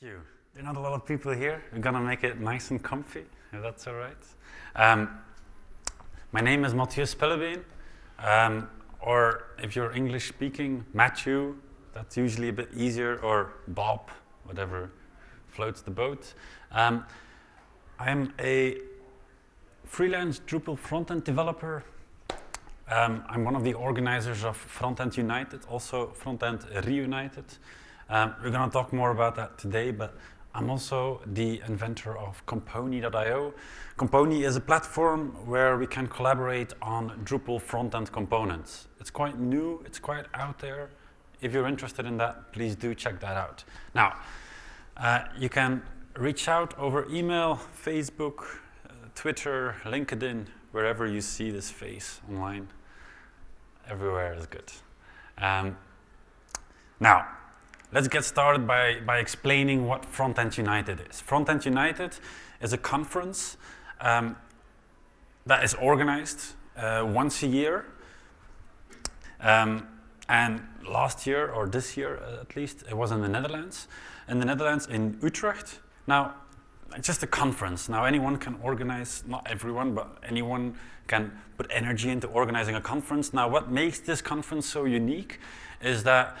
you. There are not a lot of people here. We're gonna make it nice and comfy, if that's all right. Um, my name is Matthias Pellebeen, um, or if you're English speaking, Matthew, that's usually a bit easier, or Bob, whatever floats the boat. Um, I'm a freelance Drupal frontend developer. Um, I'm one of the organizers of Frontend United, also Frontend Reunited. Um, we're going to talk more about that today, but I'm also the inventor of Compony.io. Compony is a platform where we can collaborate on Drupal front-end components. It's quite new, it's quite out there. If you're interested in that, please do check that out. Now, uh, you can reach out over email, Facebook, uh, Twitter, LinkedIn, wherever you see this face online. Everywhere is good. Um, now, Let's get started by, by explaining what Frontend United is. Frontend United is a conference um, that is organized uh, once a year. Um, and last year, or this year uh, at least, it was in the Netherlands. In the Netherlands, in Utrecht. Now, it's just a conference. Now, anyone can organize, not everyone, but anyone can put energy into organizing a conference. Now, what makes this conference so unique is that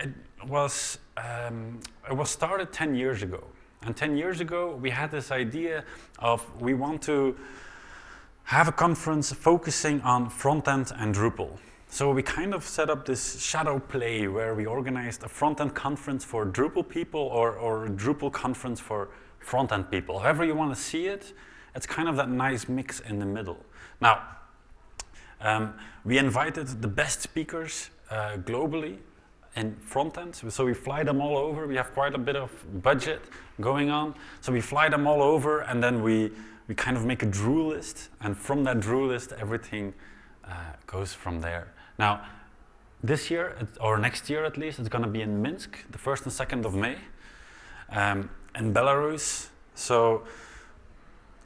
it was, um, it was started 10 years ago. And 10 years ago, we had this idea of we want to have a conference focusing on front-end and Drupal. So we kind of set up this shadow play where we organized a front-end conference for Drupal people or, or Drupal conference for front-end people. However you want to see it, it's kind of that nice mix in the middle. Now, um, we invited the best speakers uh, globally in front end. So we fly them all over. We have quite a bit of budget going on. So we fly them all over and then we, we kind of make a Droo list. And from that Droo list, everything uh, goes from there. Now, this year, or next year at least, it's going to be in Minsk, the 1st and 2nd of May, um, in Belarus. So,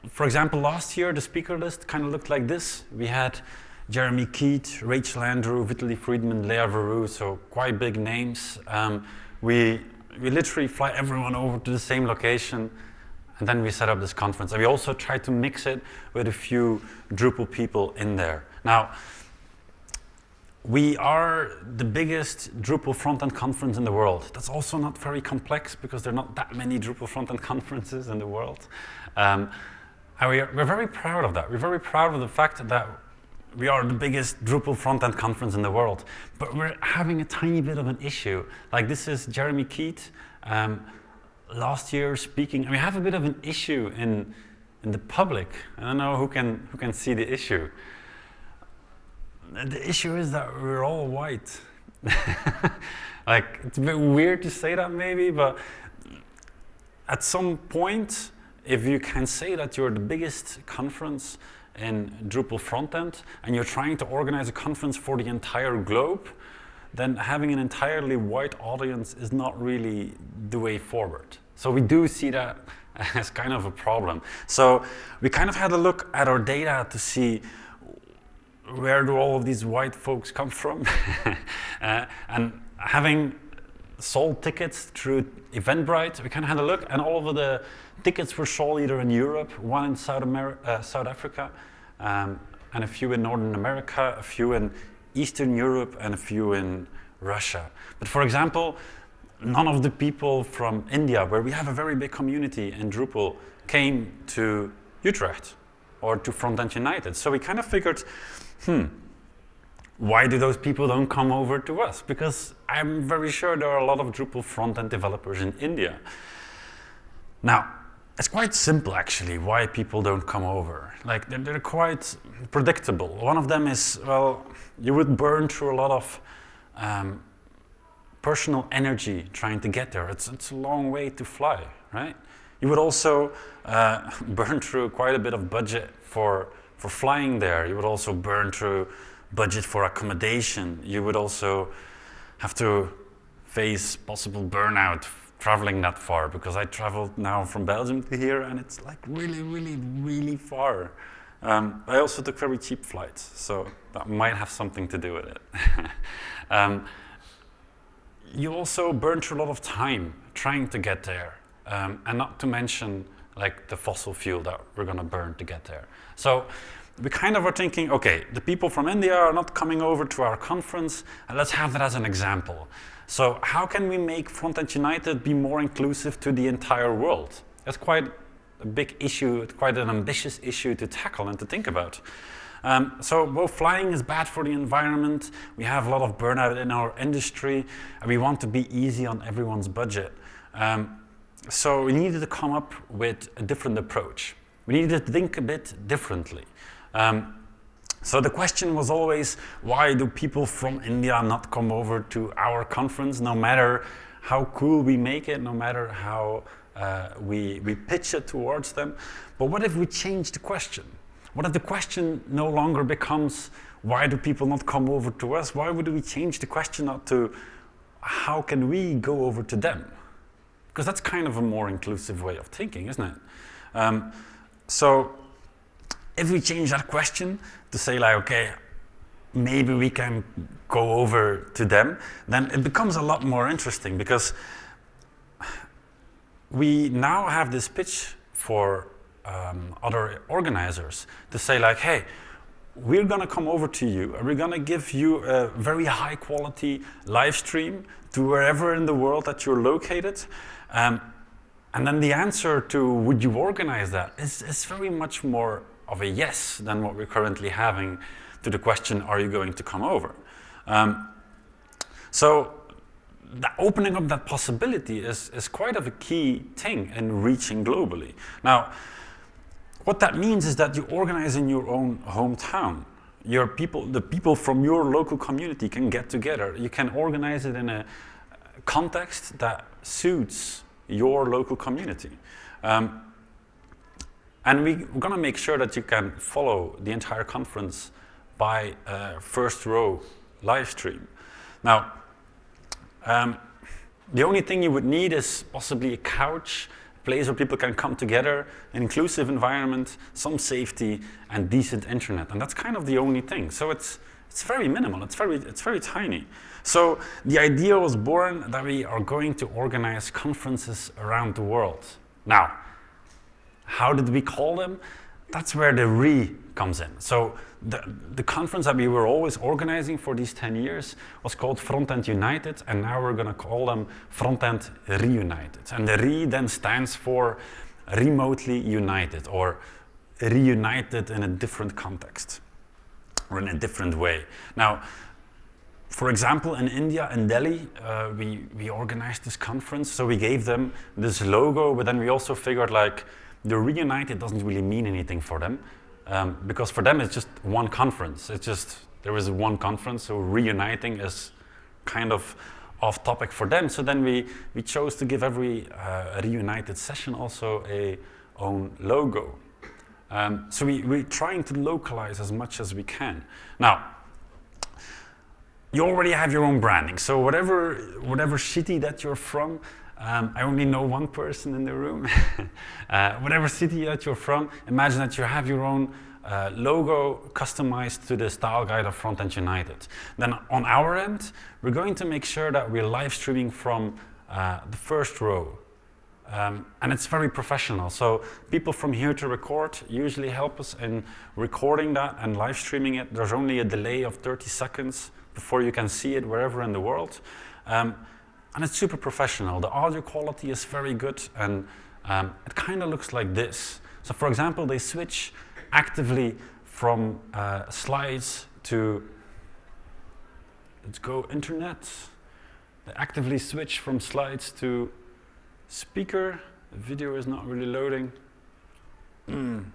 for example, last year, the speaker list kind of looked like this. We had Jeremy Keith, Rachel Andrew, Vitaly Friedman, Lea Verou, so quite big names. Um, we, we literally fly everyone over to the same location and then we set up this conference. And we also try to mix it with a few Drupal people in there. Now, we are the biggest Drupal front-end conference in the world. That's also not very complex because there are not that many Drupal front-end conferences in the world. Um, and we are, we're very proud of that. We're very proud of the fact that we are the biggest Drupal front-end conference in the world, but we're having a tiny bit of an issue. Like this is Jeremy Keith, um, last year speaking, and we have a bit of an issue in, in the public. I don't know who can, who can see the issue. The issue is that we're all white. like, it's a bit weird to say that maybe, but at some point, if you can say that you're the biggest conference in Drupal frontend and you're trying to organize a conference for the entire globe, then having an entirely white audience is not really the way forward. So we do see that as kind of a problem. So we kind of had a look at our data to see where do all of these white folks come from? uh, and having sold tickets through Eventbrite, we kind of had a look and all of the tickets were sold either in Europe, one in South, uh, South Africa, um, and a few in Northern America, a few in Eastern Europe, and a few in Russia. But for example, none of the people from India, where we have a very big community in Drupal, came to Utrecht or to Frontend United. So we kind of figured, hmm, why do those people don't come over to us? Because I'm very sure there are a lot of Drupal front-end developers in India. Now, it's quite simple actually why people don't come over. Like they're, they're, quite predictable. One of them is, well, you would burn through a lot of um, personal energy trying to get there. It's, it's a long way to fly, right? You would also uh, burn through quite a bit of budget for, for flying there. You would also burn through budget for accommodation. You would also have to face possible burnout traveling that far because I traveled now from Belgium to here and it's like really, really, really far. Um, I also took very cheap flights, so that might have something to do with it. um, you also burn through a lot of time trying to get there, um, and not to mention like the fossil fuel that we're going to burn to get there. So we kind of are thinking, okay, the people from India are not coming over to our conference, and let's have that as an example. So how can we make Frontend United be more inclusive to the entire world? That's quite a big issue, quite an ambitious issue to tackle and to think about. Um, so both flying is bad for the environment, we have a lot of burnout in our industry, and we want to be easy on everyone's budget. Um, so we needed to come up with a different approach. We needed to think a bit differently. Um, so the question was always, why do people from India not come over to our conference, no matter how cool we make it, no matter how uh, we, we pitch it towards them. But what if we change the question? What if the question no longer becomes, why do people not come over to us? Why would we change the question not to, how can we go over to them? Because that's kind of a more inclusive way of thinking, isn't it? Um, so if we change that question to say like, okay, maybe we can go over to them, then it becomes a lot more interesting because we now have this pitch for um, other organizers to say like, hey, we're going to come over to you and we're going to give you a very high quality live stream to wherever in the world that you're located. Um, and then the answer to would you organize that is, is very much more of a yes than what we're currently having to the question, are you going to come over? Um, so the opening up that possibility is, is quite of a key thing in reaching globally. Now, what that means is that you organize in your own hometown. Your people, the people from your local community can get together. You can organize it in a context that suits your local community. Um, and we, are going to make sure that you can follow the entire conference by uh, first row live stream. Now, um, the only thing you would need is possibly a couch, a place where people can come together, an inclusive environment, some safety, and decent internet. And that's kind of the only thing. So it's, it's very minimal, it's very, it's very tiny. So the idea was born that we are going to organize conferences around the world. Now, how did we call them? That's where the re comes in. So the, the conference that we were always organizing for these 10 years was called Frontend United, and now we're going to call them Frontend Reunited. And the re then stands for remotely united or reunited in a different context or in a different way. Now, for example, in India, in Delhi, uh, we, we organized this conference, so we gave them this logo, but then we also figured like, the reunited doesn't really mean anything for them um, because for them it's just one conference. It's just, there is one conference, so reuniting is kind of off topic for them. So then we, we chose to give every uh, reunited session also a own logo. Um, so we, we're trying to localize as much as we can. Now, you already have your own branding. So whatever, whatever city that you're from, um, I only know one person in the room. uh, whatever city that you're from, imagine that you have your own uh, logo customized to the style guide of Frontend United. Then on our end, we're going to make sure that we're live streaming from uh, the first row. Um, and it's very professional. So people from here to record usually help us in recording that and live streaming it. There's only a delay of 30 seconds before you can see it wherever in the world. Um, and it's super professional. The audio quality is very good and um, it kind of looks like this. So for example, they switch actively from uh, slides to, let's go internet. They actively switch from slides to speaker. The video is not really loading. Mm.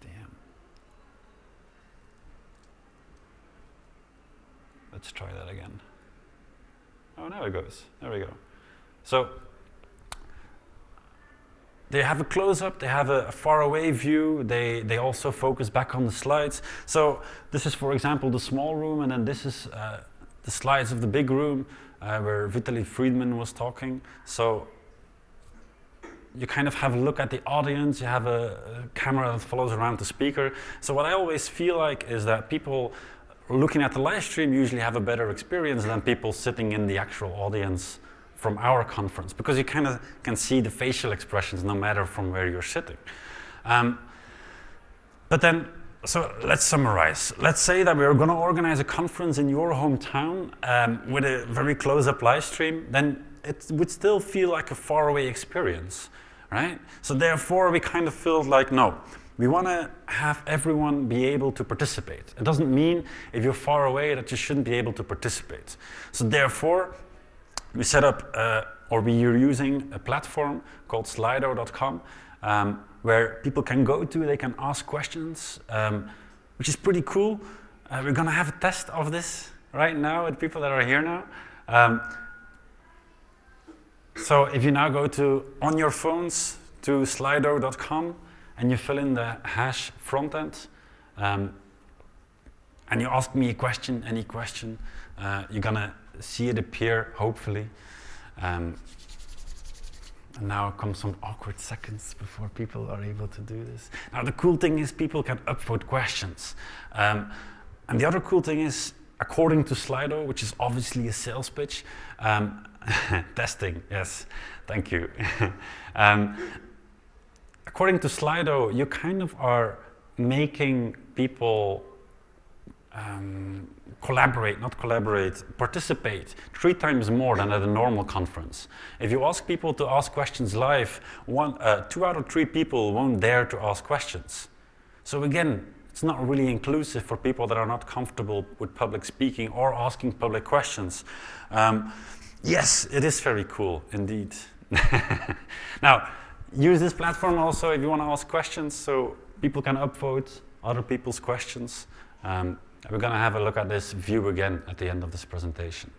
Damn. Let's try that again. Oh, now it goes. There we go. So they have a close-up, they have a, a far-away view, they, they also focus back on the slides. So this is, for example, the small room, and then this is uh, the slides of the big room uh, where Vitaly Friedman was talking. So you kind of have a look at the audience, you have a, a camera that follows around the speaker. So what I always feel like is that people looking at the live stream usually have a better experience than people sitting in the actual audience from our conference because you kind of can see the facial expressions no matter from where you're sitting. Um, but then, so let's summarize. Let's say that we're going to organize a conference in your hometown um, with a very close-up live stream, then it would still feel like a faraway experience, right? So therefore, we kind of feel like, no, we want to have everyone be able to participate. It doesn't mean if you're far away that you shouldn't be able to participate. So therefore, we set up, uh, or we are using a platform called slido.com um, where people can go to, they can ask questions, um, which is pretty cool. Uh, we're going to have a test of this right now with people that are here now. Um, so if you now go to, on your phones, to slido.com and you fill in the hash frontend, um, and you ask me a question, any question, uh, you're going to see it appear, hopefully. Um, and now come some awkward seconds before people are able to do this. Now the cool thing is people can upvote questions. Um, and the other cool thing is, according to Slido, which is obviously a sales pitch, um, testing, yes, thank you. um, according to Slido, you kind of are making people um, collaborate, not collaborate, participate three times more than at a normal conference. If you ask people to ask questions live, one, uh, two out of three people won't dare to ask questions. So again, it's not really inclusive for people that are not comfortable with public speaking or asking public questions. Um, yes, it is very cool, indeed. now, use this platform also if you want to ask questions, so people can upvote other people's questions. Um, we're going to have a look at this view again at the end of this presentation.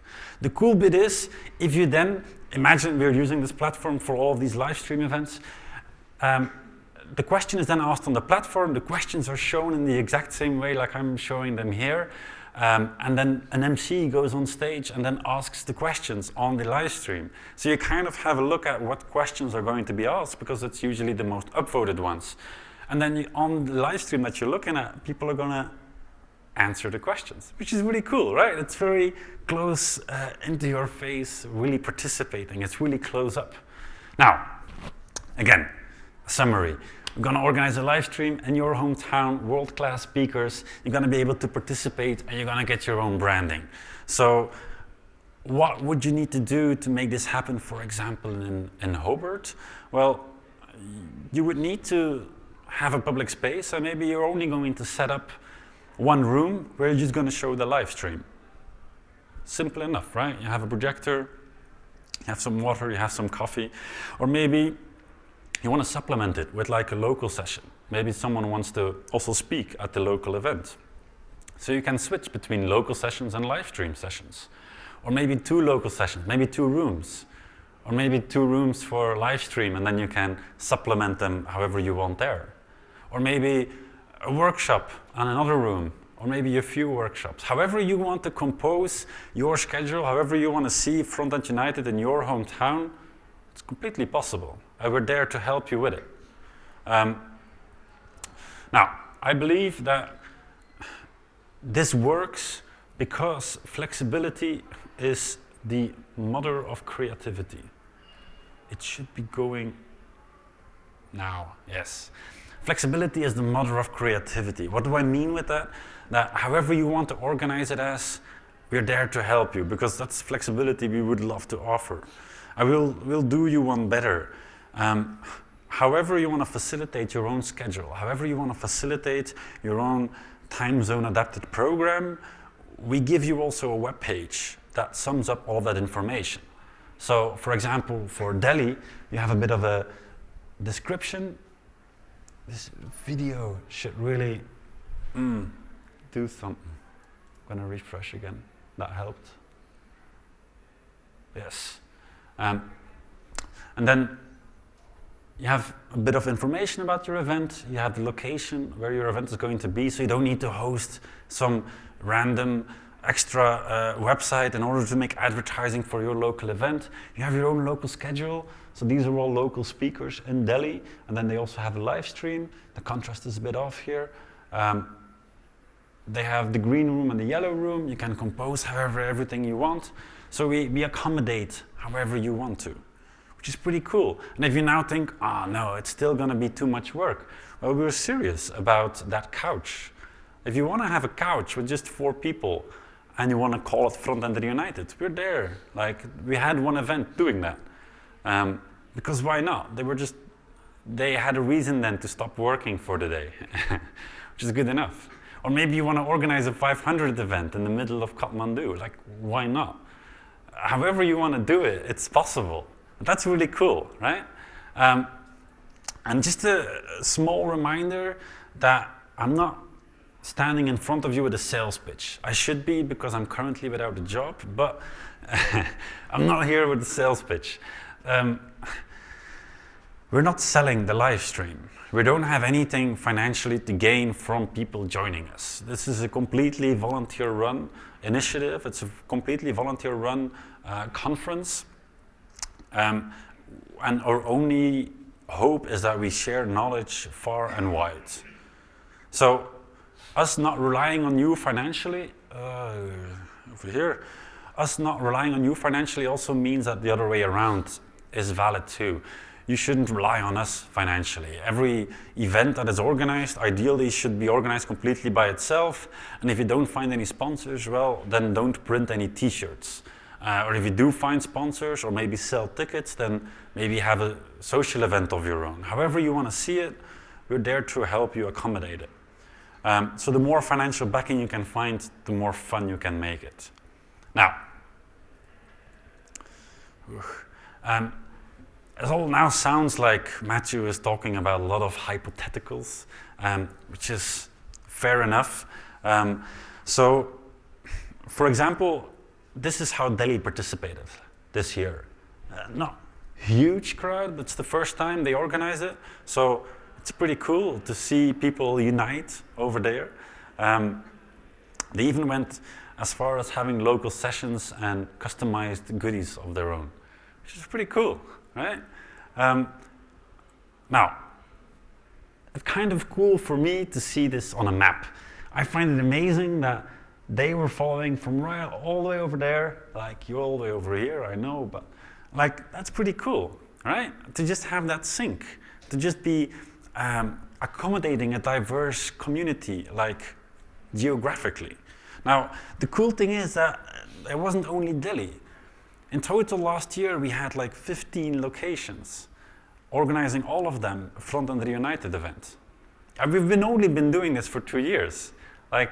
The cool bit is, if you then, imagine we're using this platform for all of these live stream events, um, the question is then asked on the platform, the questions are shown in the exact same way like I'm showing them here, um, and then an MC goes on stage and then asks the questions on the live stream. So you kind of have a look at what questions are going to be asked because it's usually the most upvoted ones. And then you, on the live stream that you're looking at, people are going to answer the questions, which is really cool, right? It's very close uh, into your face, really participating. It's really close up. Now, again, summary. We're going to organize a live stream in your hometown, world-class speakers. You're going to be able to participate and you're going to get your own branding. So what would you need to do to make this happen, for example, in, in Hobart? Well, you would need to have a public space and maybe you're only going to set up one room where you're just going to show the live stream. Simple enough, right? You have a projector, you have some water, you have some coffee, or maybe you want to supplement it with like a local session. Maybe someone wants to also speak at the local event. So you can switch between local sessions and live stream sessions. Or maybe two local sessions, maybe two rooms. Or maybe two rooms for live stream and then you can supplement them however you want there. Or maybe a workshop and another room, or maybe a few workshops. However you want to compose your schedule, however you want to see Frontend United in your hometown, it's completely possible. And we're there to help you with it. Um, now, I believe that this works because flexibility is the mother of creativity. It should be going now, yes. Flexibility is the mother of creativity. What do I mean with that? That however you want to organize it as, we're there to help you because that's flexibility we would love to offer. I will will do you one better. Um, however you want to facilitate your own schedule, however you want to facilitate your own time zone adapted program, we give you also a web page that sums up all that information. So for example, for Delhi, you have a bit of a description this video should really mm, do something. I'm going to refresh again. That helped. Yes. Um, and then you have a bit of information about your event. You have the location where your event is going to be, so you don't need to host some random extra uh, website in order to make advertising for your local event. You have your own local schedule. So these are all local speakers in Delhi. And then they also have a live stream. The contrast is a bit off here. Um, they have the green room and the yellow room. You can compose however everything you want. So we, we accommodate however you want to, which is pretty cool. And if you now think, oh, no, it's still going to be too much work, well, we're serious about that couch. If you want to have a couch with just four people and you want to call it Front End United, we're there. Like, we had one event doing that. Um, because why not? They were just, they had a reason then to stop working for the day, which is good enough. Or maybe you want to organize a 500th event in the middle of Kathmandu. Like, why not? However you want to do it, it's possible. That's really cool, right? Um, and just a small reminder that I'm not standing in front of you with a sales pitch. I should be because I'm currently without a job, but I'm not here with a sales pitch. Um, we're not selling the live stream. We don't have anything financially to gain from people joining us. This is a completely volunteer run initiative. It's a completely volunteer run uh, conference. Um, and our only hope is that we share knowledge far and wide. So us not relying on you financially, uh, over here, us not relying on you financially also means that the other way around is valid too. You shouldn't rely on us financially. Every event that is organized ideally should be organized completely by itself. And if you don't find any sponsors, well, then don't print any t-shirts. Uh, or if you do find sponsors or maybe sell tickets, then maybe have a social event of your own. However you want to see it, we're there to help you accommodate it. Um, so the more financial backing you can find, the more fun you can make it. Now, um, it all now sounds like Matthew is talking about a lot of hypotheticals, um, which is fair enough. Um, so, for example, this is how Delhi participated this year. Uh, huge crowd, but it's the first time they organize it. So it's pretty cool to see people unite over there. Um, they even went as far as having local sessions and customized goodies of their own, which is pretty cool, right? Um, now, it's kind of cool for me to see this on a map. I find it amazing that they were following from right all the way over there, like you're all the way over here, I know, but like that's pretty cool, right? To just have that sync, to just be um, accommodating a diverse community, like geographically. Now, the cool thing is that it wasn't only Delhi. In total last year, we had like 15 locations, organizing all of them Front End Reunited events. And we've been only been doing this for two years. Like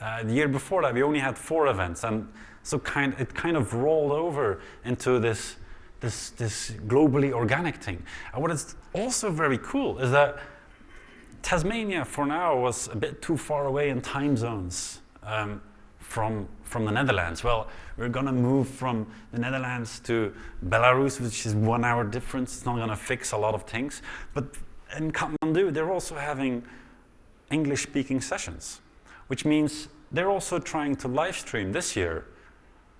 uh, the year before that, we only had four events, and so kind it kind of rolled over into this this, this globally organic thing. And what is also very cool is that Tasmania for now was a bit too far away in time zones um, from, from the Netherlands. Well, we're going to move from the Netherlands to Belarus, which is one hour difference. It's not going to fix a lot of things. But in Kathmandu, they're also having English-speaking sessions, which means they're also trying to live stream this year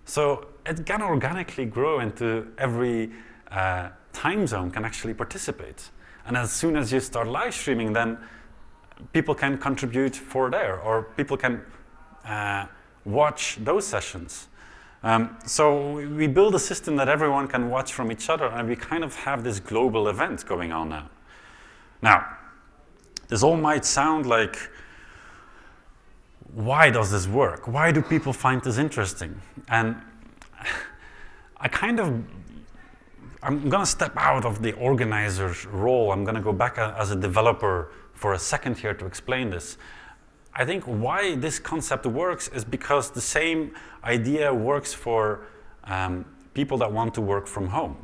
so it can organically grow into every uh, time zone can actually participate. And as soon as you start live streaming, then people can contribute for there, or people can uh, watch those sessions. Um, so we build a system that everyone can watch from each other, and we kind of have this global event going on now. Now, this all might sound like why does this work? Why do people find this interesting? And I kind of, I'm going to step out of the organizer's role. I'm going to go back as a developer for a second here to explain this. I think why this concept works is because the same idea works for um, people that want to work from home.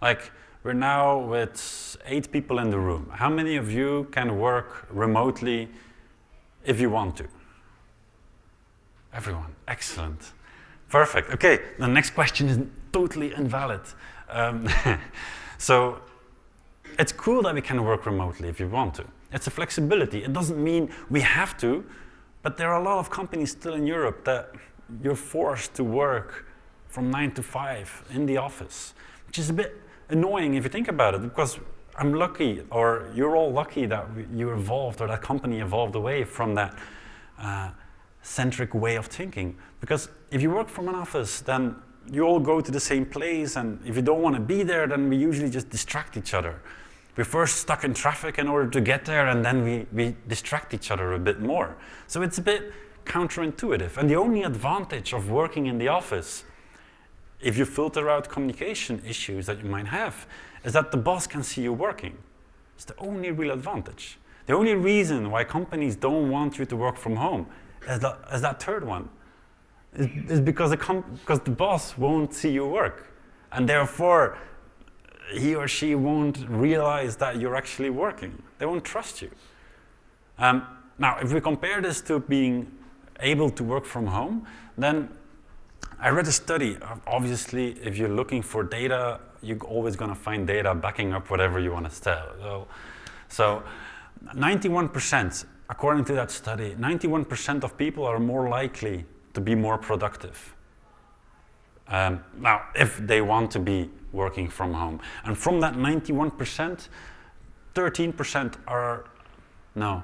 Like, we're now with eight people in the room. How many of you can work remotely if you want to. Everyone, excellent. Perfect, okay, the next question is totally invalid. Um, so it's cool that we can work remotely if you want to. It's a flexibility. It doesn't mean we have to, but there are a lot of companies still in Europe that you're forced to work from nine to five in the office, which is a bit annoying if you think about it, because I'm lucky, or you're all lucky that you evolved, or that company evolved away from that uh, centric way of thinking. Because if you work from an office, then you all go to the same place, and if you don't want to be there, then we usually just distract each other. We're first stuck in traffic in order to get there, and then we, we distract each other a bit more. So it's a bit counterintuitive. And the only advantage of working in the office, if you filter out communication issues that you might have, is that the boss can see you working. It's the only real advantage. The only reason why companies don't want you to work from home is that, is that third one. Is, because, the because the boss won't see you work. And therefore, he or she won't realize that you're actually working. They won't trust you. Um, now, if we compare this to being able to work from home, then I read a study. Obviously, if you're looking for data, you're always going to find data backing up whatever you want to tell. So, so 91%, according to that study, 91% of people are more likely to be more productive. Um, now, if they want to be working from home. And from that 91%, 13% are, no,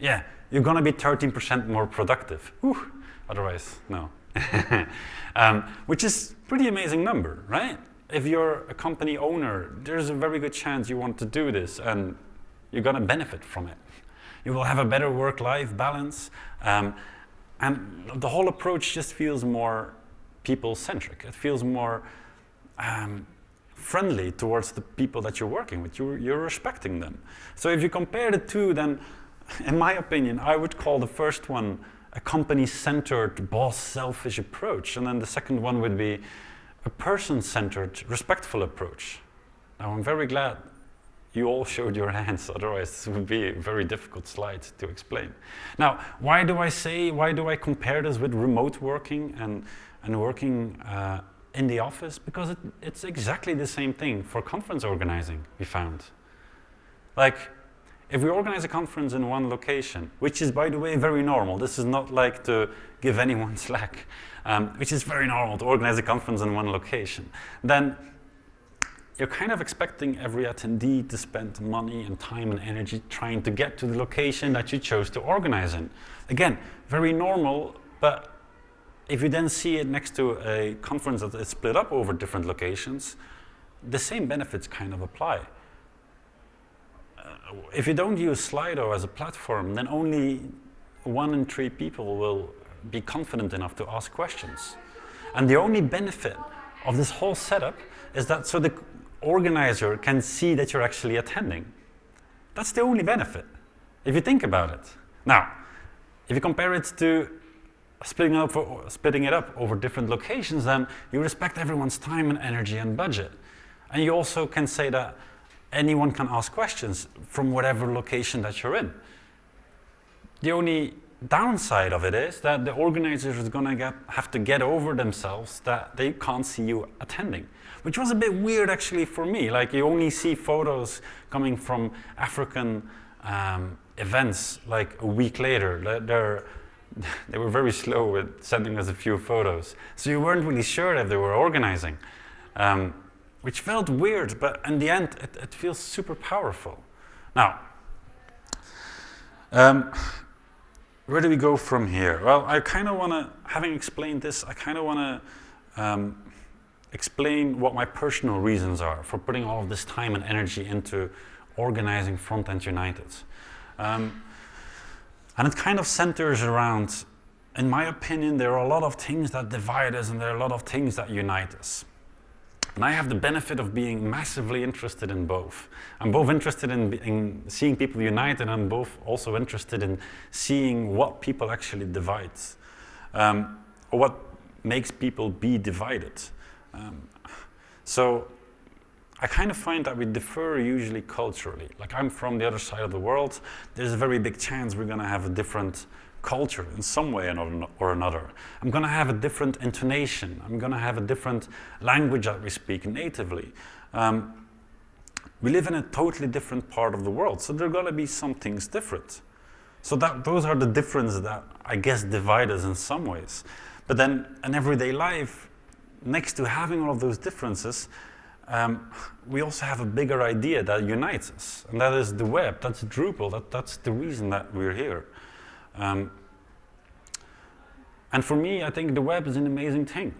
yeah, you're going to be 13% more productive. Whew. Otherwise, no. um, which is pretty amazing number, right? If you're a company owner, there's a very good chance you want to do this and you're going to benefit from it. You will have a better work-life balance. Um, and the whole approach just feels more people-centric. It feels more um, friendly towards the people that you're working with. You're, you're respecting them. So if you compare the two, then in my opinion, I would call the first one a company-centered, boss-selfish approach. And then the second one would be a person-centered, respectful approach. Now, I'm very glad you all showed your hands, otherwise this would be a very difficult slide to explain. Now, why do I say, why do I compare this with remote working and, and working uh, in the office? Because it, it's exactly the same thing for conference organizing, we found. Like, if we organize a conference in one location, which is, by the way, very normal, this is not like to give anyone slack, um, which is very normal to organize a conference in one location, then you're kind of expecting every attendee to spend money and time and energy trying to get to the location that you chose to organize in. Again, very normal, but if you then see it next to a conference that is split up over different locations, the same benefits kind of apply uh, if you don't use Slido as a platform, then only one in three people will be confident enough to ask questions. And the only benefit of this whole setup is that so the organizer can see that you're actually attending. That's the only benefit, if you think about it. Now, if you compare it to splitting, up for, splitting it up over different locations, then you respect everyone's time and energy and budget. And you also can say that anyone can ask questions from whatever location that you're in. The only downside of it is that the organizers are going to have to get over themselves that they can't see you attending, which was a bit weird actually for me. Like you only see photos coming from African um, events like a week later. They're, they were very slow with sending us a few photos. So you weren't really sure if they were organizing. Um, which felt weird, but in the end, it, it feels super powerful. Now, um, where do we go from here? Well, I kind of want to, having explained this, I kind of want to um, explain what my personal reasons are for putting all of this time and energy into organizing Frontend United. Um, and it kind of centers around, in my opinion, there are a lot of things that divide us and there are a lot of things that unite us. And I have the benefit of being massively interested in both. I'm both interested in, in seeing people unite and I'm both also interested in seeing what people actually divide. Um, or what makes people be divided. Um, so I kind of find that we differ usually culturally. Like I'm from the other side of the world, there's a very big chance we're going to have a different culture in some way or another. I'm going to have a different intonation. I'm going to have a different language that we speak natively. Um, we live in a totally different part of the world, so there are going to be some things different. So that, those are the differences that I guess divide us in some ways. But then in everyday life, next to having all of those differences, um, we also have a bigger idea that unites us, and that is the web, that's Drupal, that, that's the reason that we're here. Um, And for me, I think the web is an amazing thing.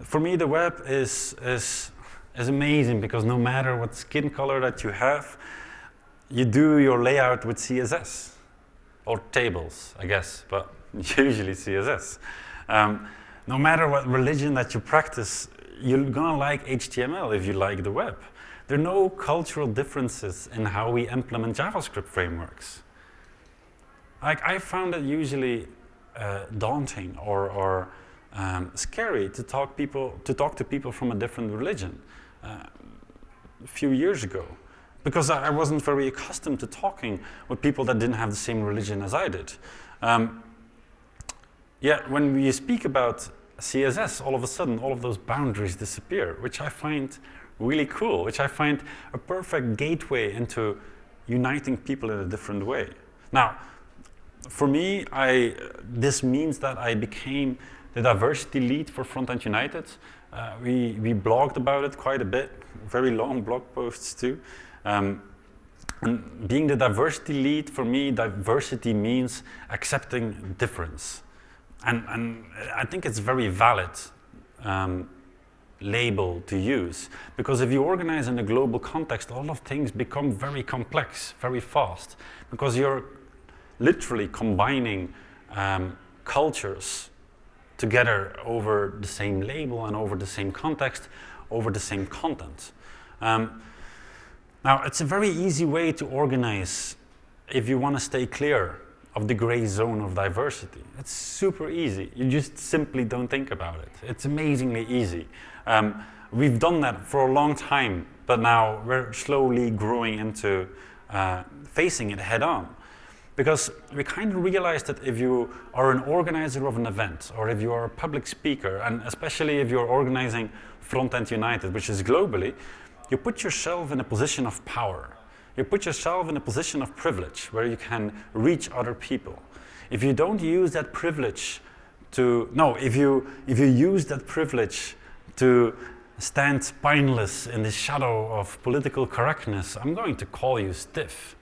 For me, the web is, is, is amazing because no matter what skin color that you have, you do your layout with CSS or tables, I guess, but usually CSS. Um, no matter what religion that you practice, you're gonna like HTML if you like the web. There are no cultural differences in how we implement JavaScript frameworks. Like I found it usually uh, daunting or, or um, scary to talk people to talk to people from a different religion uh, a few years ago because I wasn't very accustomed to talking with people that didn't have the same religion as I did. Um, yet when we speak about CSS, all of a sudden all of those boundaries disappear, which I find really cool, which I find a perfect gateway into uniting people in a different way. Now, for me, I, this means that I became the diversity lead for Frontend United. Uh, we, we blogged about it quite a bit, very long blog posts too. Um, and being the diversity lead, for me, diversity means accepting difference. And, and I think it's a very valid um, label to use. Because if you organize in a global context, a lot of things become very complex, very fast. Because you're literally combining um, cultures together over the same label and over the same context, over the same content. Um, now, it's a very easy way to organize if you want to stay clear of the gray zone of diversity. It's super easy. You just simply don't think about it. It's amazingly easy. Um, we've done that for a long time, but now we're slowly growing into uh, facing it head on. Because we kind of realize that if you are an organizer of an event, or if you are a public speaker, and especially if you're organizing Frontend United, which is globally, you put yourself in a position of power. You put yourself in a position of privilege where you can reach other people. If you don't use that privilege to, no, if you, if you use that privilege to stand spineless in the shadow of political correctness, I'm going to call you stiff.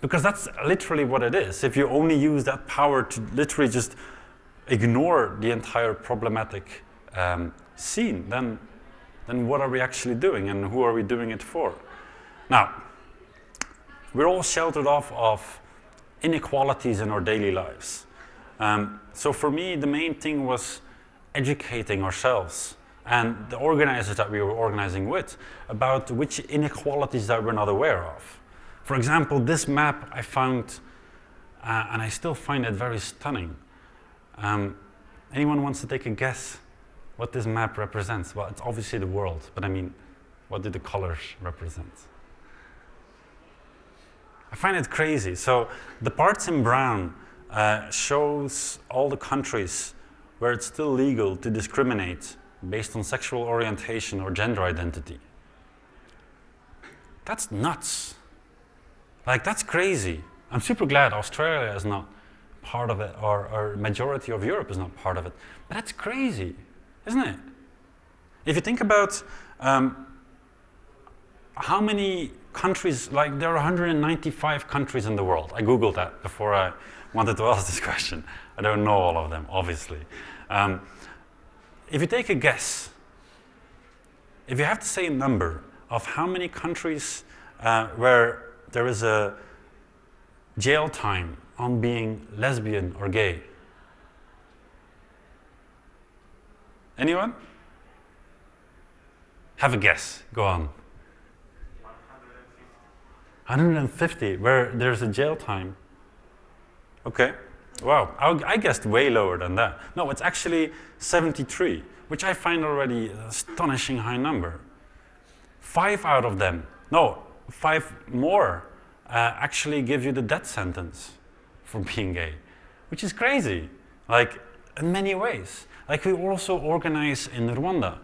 Because that's literally what it is. If you only use that power to literally just ignore the entire problematic um, scene, then then what are we actually doing and who are we doing it for? Now, we're all sheltered off of inequalities in our daily lives. Um, so for me, the main thing was educating ourselves and the organizers that we were organizing with about which inequalities that we're not aware of. For example, this map I found, uh, and I still find it very stunning. Um, anyone wants to take a guess what this map represents. Well, it's obviously the world, but I mean, what do the colors represent? I find it crazy. So the parts in brown uh, shows all the countries where it's still legal to discriminate based on sexual orientation or gender identity. That's nuts. Like, that's crazy. I'm super glad Australia is not part of it, or, or majority of Europe is not part of it. But that's crazy isn't it? If you think about um, how many countries, like there are 195 countries in the world. I Googled that before I wanted to ask this question. I don't know all of them, obviously. Um, if you take a guess, if you have to say a number of how many countries uh, where there is a jail time on being lesbian or gay, Anyone? Have a guess. Go on. 150, where there's a jail time. Okay. Wow, I guessed way lower than that. No, it's actually 73, which I find already an astonishing high number. Five out of them, no, five more, uh, actually give you the death sentence for being gay, which is crazy, like in many ways. Like we also organize in Rwanda,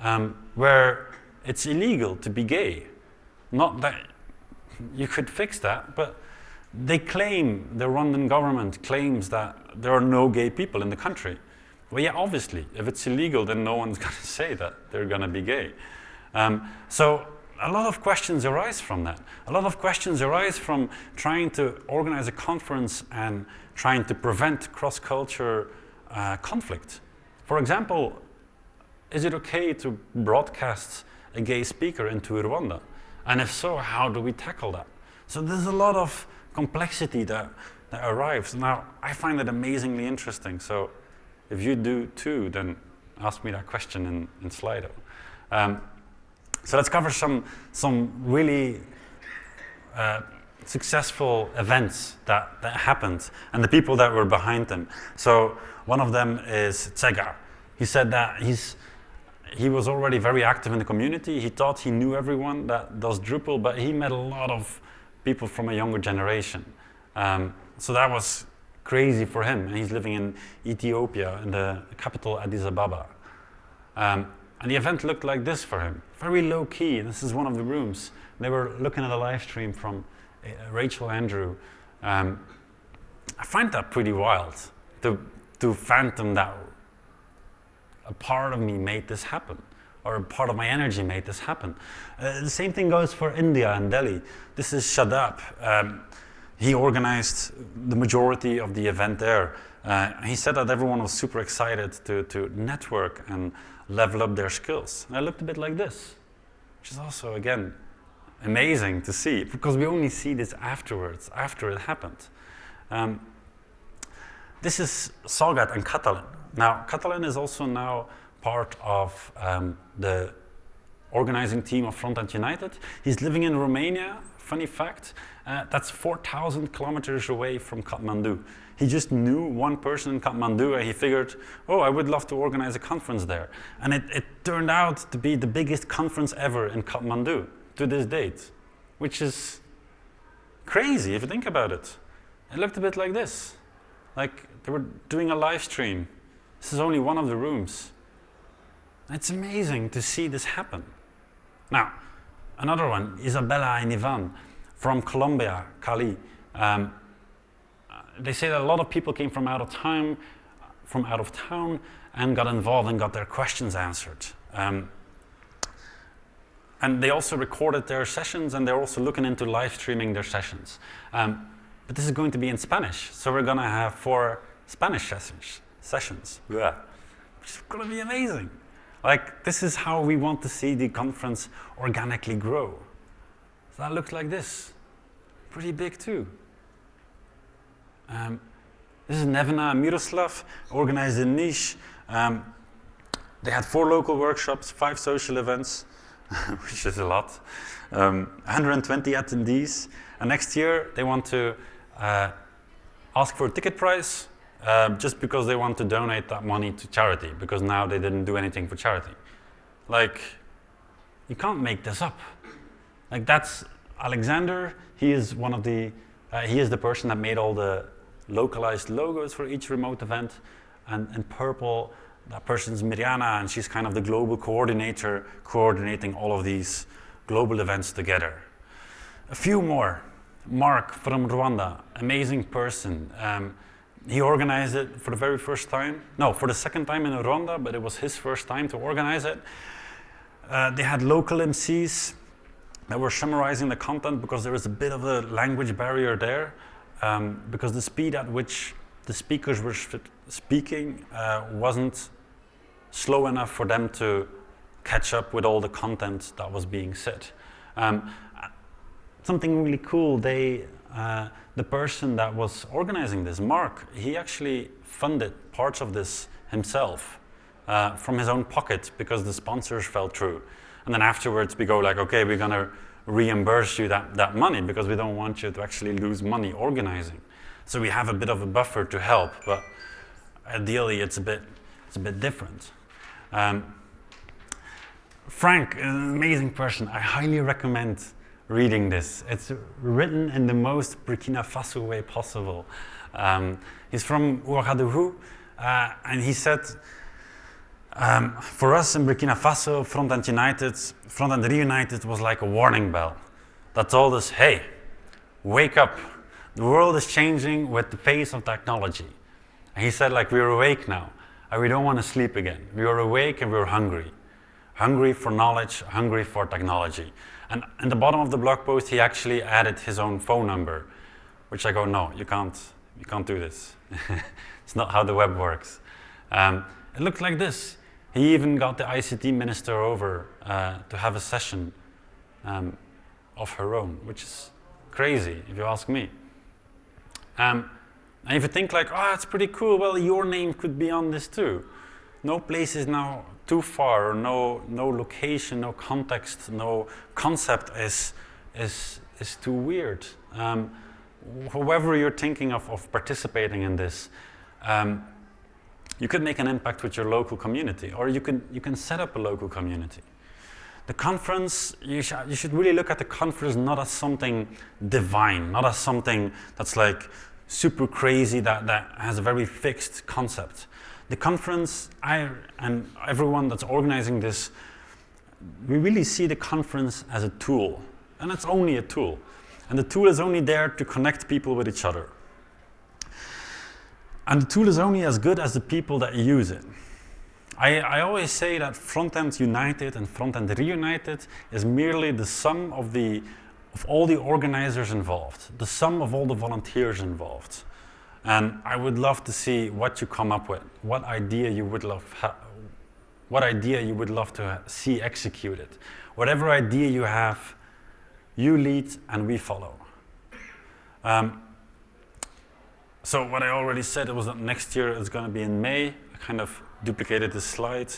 um, where it's illegal to be gay. Not that you could fix that, but they claim, the Rwandan government claims that there are no gay people in the country. Well, yeah, obviously, if it's illegal, then no one's going to say that they're going to be gay. Um, so a lot of questions arise from that. A lot of questions arise from trying to organize a conference and trying to prevent cross-culture uh, conflict. For example, is it okay to broadcast a gay speaker into Rwanda? And if so, how do we tackle that? So there's a lot of complexity that, that arrives. Now, I find it amazingly interesting. So if you do too, then ask me that question in, in Slido. Um, so let's cover some, some really uh, successful events that, that happened and the people that were behind them. So one of them is Tsega. He said that he's, he was already very active in the community. He thought he knew everyone that does Drupal, but he met a lot of people from a younger generation. Um, so that was crazy for him. And he's living in Ethiopia, in the capital Addis Ababa. Um, and the event looked like this for him, very low key. This is one of the rooms. They were looking at a live stream from uh, Rachel Andrew. Um, I find that pretty wild to, to phantom that a part of me made this happen or a part of my energy made this happen. Uh, the same thing goes for India and Delhi. This is Shadab. Um, he organized the majority of the event there. Uh, he said that everyone was super excited to, to network and level up their skills. And I looked a bit like this, which is also, again, amazing to see because we only see this afterwards, after it happened. Um, this is Salgat and Catalin. Now, Catalin is also now part of um, the organizing team of Frontend United. He's living in Romania, funny fact, uh, that's 4,000 kilometers away from Kathmandu. He just knew one person in Kathmandu and he figured, oh, I would love to organize a conference there. And it, it turned out to be the biggest conference ever in Kathmandu to this date, which is crazy if you think about it. It looked a bit like this. Like they were doing a live stream. This is only one of the rooms. It's amazing to see this happen. Now, another one, Isabella and Ivan from Colombia, Cali. Um, they say that a lot of people came from out of town, from out of town and got involved and got their questions answered. Um, and they also recorded their sessions and they're also looking into live streaming their sessions. Um, but this is going to be in Spanish, so we're going to have four Spanish sessions, sessions yeah. which is going to be amazing. Like, this is how we want to see the conference organically grow. So that looks like this. Pretty big too. Um, this is Nevena Miroslav, organized in Niš. Um, they had four local workshops, five social events, which is a lot, um, 120 attendees. And next year they want to uh, ask for a ticket price uh, just because they want to donate that money to charity because now they didn't do anything for charity. Like, you can't make this up. Like that's Alexander, he is one of the, uh, he is the person that made all the localized logos for each remote event. And in purple, that person's Mirjana, and she's kind of the global coordinator, coordinating all of these global events together. A few more. Mark from Rwanda, amazing person. Um, he organized it for the very first time. No, for the second time in Rwanda, but it was his first time to organize it. Uh, they had local MCs that were summarizing the content because there was a bit of a language barrier there um, because the speed at which the speakers were speaking uh, wasn't slow enough for them to catch up with all the content that was being said. Um, something really cool, they, uh, the person that was organizing this, Mark, he actually funded parts of this himself uh, from his own pocket because the sponsors fell through. And then afterwards we go like, okay, we're gonna reimburse you that, that money because we don't want you to actually lose money organizing. So we have a bit of a buffer to help, but ideally it's a bit, it's a bit different. Um, Frank, an amazing person. I highly recommend reading this. It's written in the most Burkina Faso way possible. Um, he's from Ouagadougou, uh, and he said, um, for us in Burkina Faso, Frontend United, Frontend Reunited was like a warning bell that told us, hey, wake up. The world is changing with the pace of technology. And he said, like, we're awake now, and we don't want to sleep again. We are awake and we're hungry. Hungry for knowledge, hungry for technology. And in the bottom of the blog post, he actually added his own phone number, which I go, no, you can't, you can't do this. it's not how the web works. Um, it looked like this. He even got the ICT minister over uh, to have a session um, of her own, which is crazy if you ask me. Um, and if you think like, oh, it's pretty cool, well, your name could be on this too. No place is now too far, no, no location, no context, no concept is, is, is too weird. Um, however you're thinking of, of participating in this, um, you could make an impact with your local community, or you can, you can set up a local community. The conference, you, sh you should really look at the conference not as something divine, not as something that's like super crazy, that, that has a very fixed concept. The conference, I and everyone that's organizing this, we really see the conference as a tool, and it's only a tool. And the tool is only there to connect people with each other. And the tool is only as good as the people that use it. I, I always say that Frontend United and Frontend Reunited is merely the sum of, the, of all the organizers involved, the sum of all the volunteers involved. And I would love to see what you come up with, what idea you would love, what idea you would love to see executed. Whatever idea you have, you lead and we follow. Um, so what I already said it was that next year is going to be in May. I kind of duplicated this slide.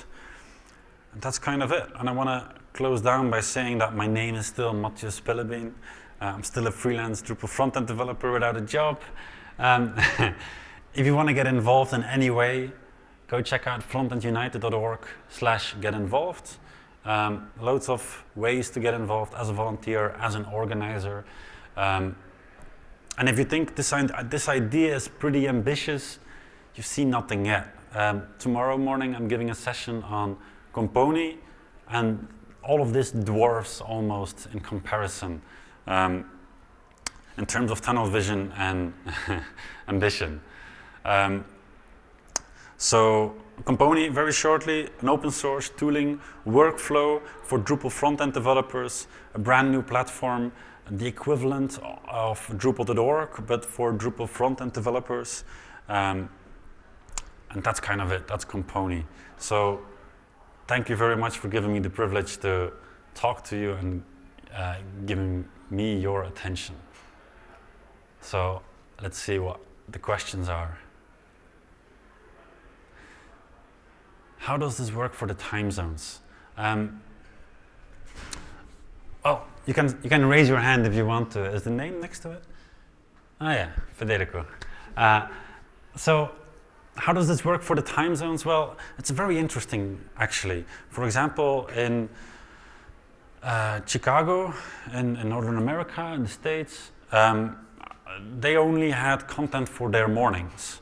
And that's kind of it. And I want to close down by saying that my name is still Matthias Spillebeen. Uh, I'm still a freelance Drupal frontend developer without a job. Um, if you want to get involved in any way, go check out frontendunited.org slash get involved. Um, loads of ways to get involved as a volunteer, as an organizer. Um, and if you think this, this idea is pretty ambitious, you've seen nothing yet. Um, tomorrow morning I'm giving a session on Compony and all of this dwarfs almost in comparison um, in terms of tunnel vision and ambition. Um, so Compony, very shortly, an open source tooling workflow for Drupal front-end developers, a brand new platform, the equivalent of Drupal.org, but for Drupal front-end developers. Um, and that's kind of it, that's Compony. So thank you very much for giving me the privilege to talk to you and uh, giving me your attention. So let's see what the questions are. How does this work for the time zones? Um, oh, you can, you can raise your hand if you want to. Is the name next to it? Oh yeah, Federico. Uh, so how does this work for the time zones? Well, it's very interesting actually. For example, in uh, Chicago, in, in, Northern America, in the States, um, they only had content for their mornings.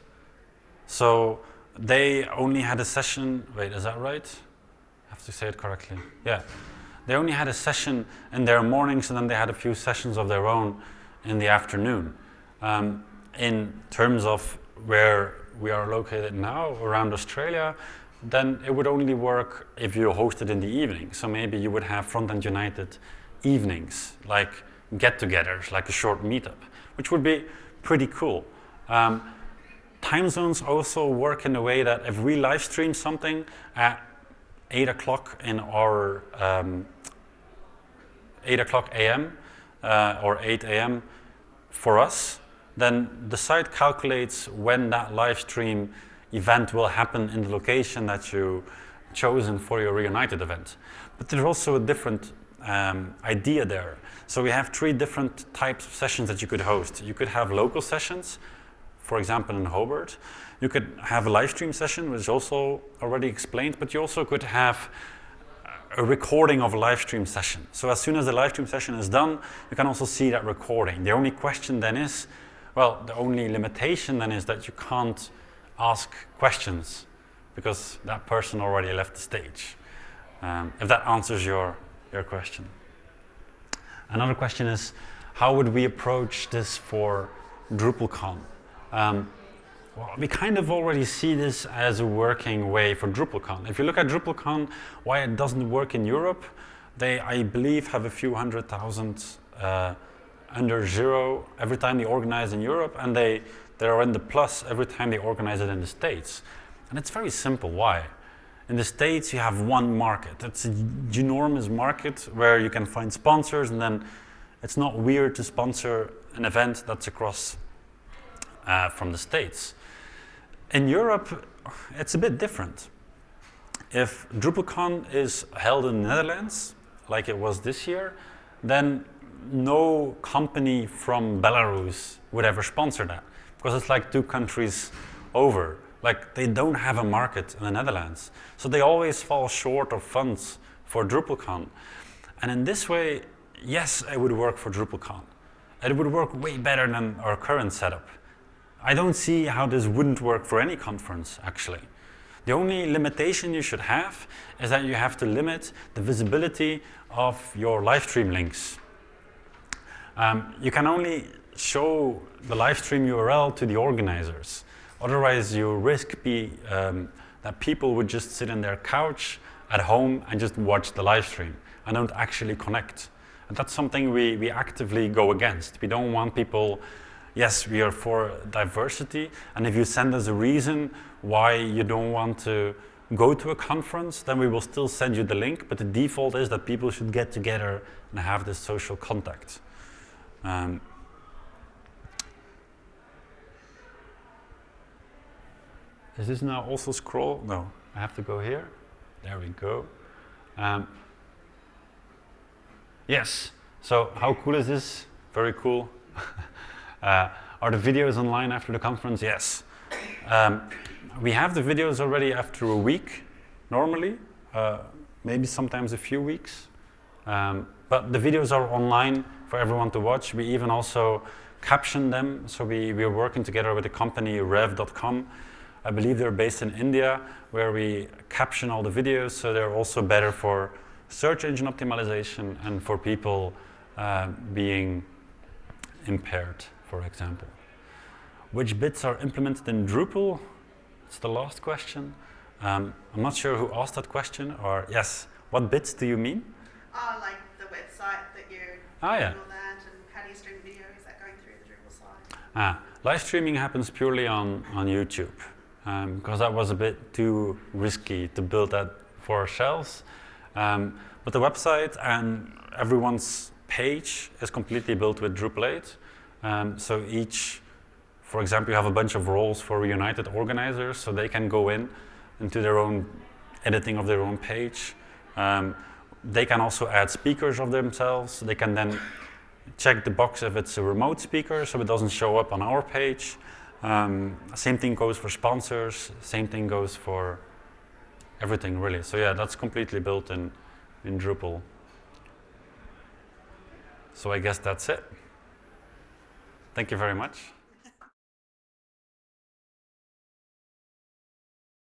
So they only had a session, wait, is that right? I have to say it correctly. Yeah. They only had a session in their mornings and then they had a few sessions of their own in the afternoon. Um, in terms of where we are located now, around Australia, then it would only work if you hosted in the evening. So maybe you would have Frontend United evenings, like get-togethers, like a short meetup, which would be pretty cool. Um, time zones also work in a way that if we live stream something at 8 o'clock in our um, 8 o'clock a.m. Uh, or 8 a.m. for us, then the site calculates when that live stream event will happen in the location that you chosen for your Reunited event. But there's also a different um, idea there. So we have three different types of sessions that you could host. You could have local sessions, for example, in Hobart. You could have a live stream session, which is also already explained, but you also could have a recording of a live stream session. So as soon as the live stream session is done, you can also see that recording. The only question then is, well, the only limitation then is that you can't ask questions because that person already left the stage. Um, if that answers your, your question. Another question is, how would we approach this for DrupalCon? Um, well, we kind of already see this as a working way for DrupalCon. If you look at DrupalCon, why it doesn't work in Europe, they, I believe, have a few hundred thousand uh, under zero every time they organize in Europe, and they, they are in the plus every time they organize it in the States. And it's very simple. Why? In the States, you have one market. It's a enormous market where you can find sponsors, and then it's not weird to sponsor an event that's across uh, from the States. In Europe, it's a bit different. If DrupalCon is held in the Netherlands, like it was this year, then no company from Belarus would ever sponsor that because it's like two countries over. Like they don't have a market in the Netherlands. So they always fall short of funds for DrupalCon. And in this way, yes, it would work for DrupalCon. It would work way better than our current setup. I don't see how this wouldn't work for any conference, actually. The only limitation you should have is that you have to limit the visibility of your live stream links. Um, you can only show the live stream URL to the organizers. Otherwise, you risk be, um, that people would just sit in their couch at home and just watch the live stream and don't actually connect. And that's something we, we actively go against. We don't want people, yes, we are for diversity, and if you send us a reason why you don't want to go to a conference, then we will still send you the link, but the default is that people should get together and have this social contact. Um, is this now also scroll? No, I have to go here. There we go. Um, Yes. So how cool is this? Very cool. uh, are the videos online after the conference? Yes. Um, we have the videos already after a week, normally, uh, maybe sometimes a few weeks. Um, but the videos are online for everyone to watch. We even also caption them. So we, we are working together with the company, rev.com. I believe they're based in India, where we caption all the videos, so they're also better for search engine optimization and for people uh, being impaired, for example. Which bits are implemented in Drupal? It's the last question. Um, I'm not sure who asked that question, or yes, what bits do you mean? Oh, like the website that you ah, yeah. that, and how do you stream video? Is that going through the Drupal site? Ah, live streaming happens purely on, on YouTube, um, because that was a bit too risky to build that for ourselves. Um, but the website and everyone's page is completely built with Drupal 8. Um, so each, for example, you have a bunch of roles for Reunited organizers, so they can go in into their own editing of their own page. Um, they can also add speakers of themselves. They can then check the box if it's a remote speaker, so it doesn't show up on our page. Um, same thing goes for sponsors. Same thing goes for everything really. So yeah, that's completely built in, in Drupal. So I guess that's it. Thank you very much.